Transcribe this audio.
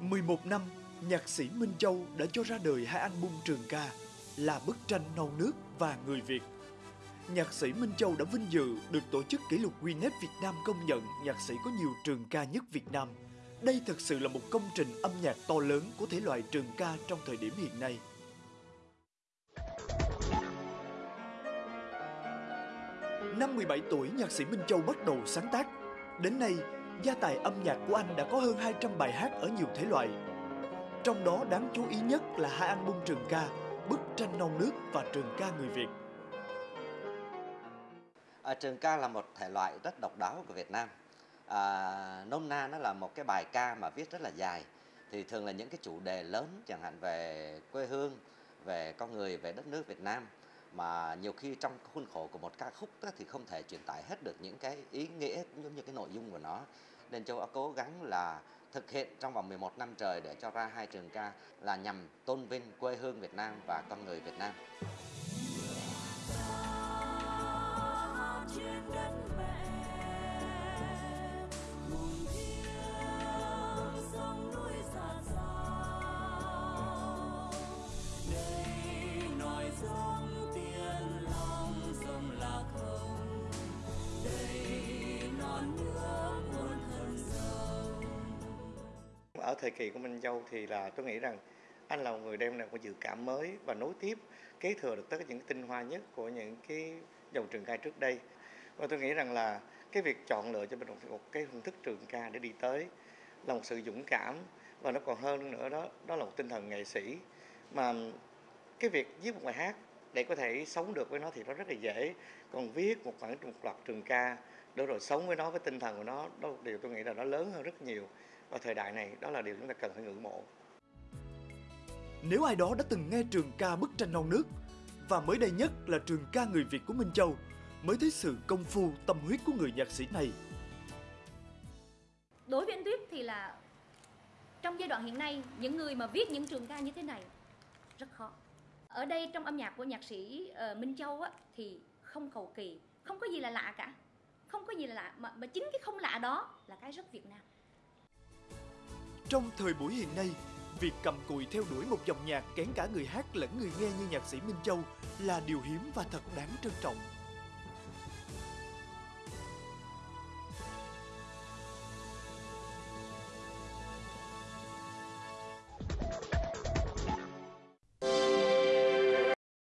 11 năm, nhạc sĩ Minh Châu đã cho ra đời hai album trường ca là Bức tranh non nước và Người Việt. Nhạc sĩ Minh Châu đã vinh dự được tổ chức kỷ lục Guinness Việt Nam công nhận nhạc sĩ có nhiều trường ca nhất Việt Nam. Đây thực sự là một công trình âm nhạc to lớn của thể loại trường ca trong thời điểm hiện nay. Năm 17 tuổi, nhạc sĩ Minh Châu bắt đầu sáng tác. Đến nay, gia tài âm nhạc của anh đã có hơn 200 bài hát ở nhiều thể loại. Trong đó đáng chú ý nhất là hai album trường ca Bức tranh non nước và Trường ca người Việt. À, trường ca là một thể loại rất độc đáo của Việt Nam. À, nôm na nó là một cái bài ca mà viết rất là dài. Thì thường là những cái chủ đề lớn chẳng hạn về quê hương, về con người, về đất nước Việt Nam mà nhiều khi trong khuôn khổ của một ca khúc đó thì không thể truyền tải hết được những cái ý nghĩa cũng giống như cái nội dung của nó nên châu đã cố gắng là thực hiện trong vòng 11 năm trời để cho ra hai trường ca là nhằm tôn vinh quê hương Việt Nam và con người Việt Nam. Ở thời kỳ của Minh Châu thì là tôi nghĩ rằng anh là một người đem lại một dự cảm mới và nối tiếp, kế thừa được tất cả những tinh hoa nhất của những cái dòng trường ca trước đây. Và tôi nghĩ rằng là cái việc chọn lựa cho mình một cái phương thức trường ca để đi tới là một sự dũng cảm và nó còn hơn nữa đó đó là một tinh thần nghệ sĩ. Mà cái việc viết một bài hát để có thể sống được với nó thì nó rất là dễ. Còn viết một khoảng một loạt trường ca để rồi sống với nó với tinh thần của nó đó là điều tôi nghĩ là nó lớn hơn rất nhiều và thời đại này đó là điều chúng ta cần phải ngưỡng mộ Nếu ai đó đã từng nghe trường ca Bức tranh non nước và mới đây nhất là trường ca người Việt của Minh Châu mới thấy sự công phu tâm huyết của người nhạc sĩ này. Đối với anh Tuyết thì là trong giai đoạn hiện nay những người mà viết những trường ca như thế này rất khó. Ở đây trong âm nhạc của nhạc sĩ uh, Minh Châu á, thì không cầu kỳ, không có gì là lạ cả. Không có gì là lạ mà, mà chính cái không lạ đó là cái rất Việt Nam. Trong thời buổi hiện nay, việc cầm cùi theo đuổi một dòng nhạc kén cả người hát lẫn người nghe như nhạc sĩ Minh Châu là điều hiếm và thật đáng trân trọng.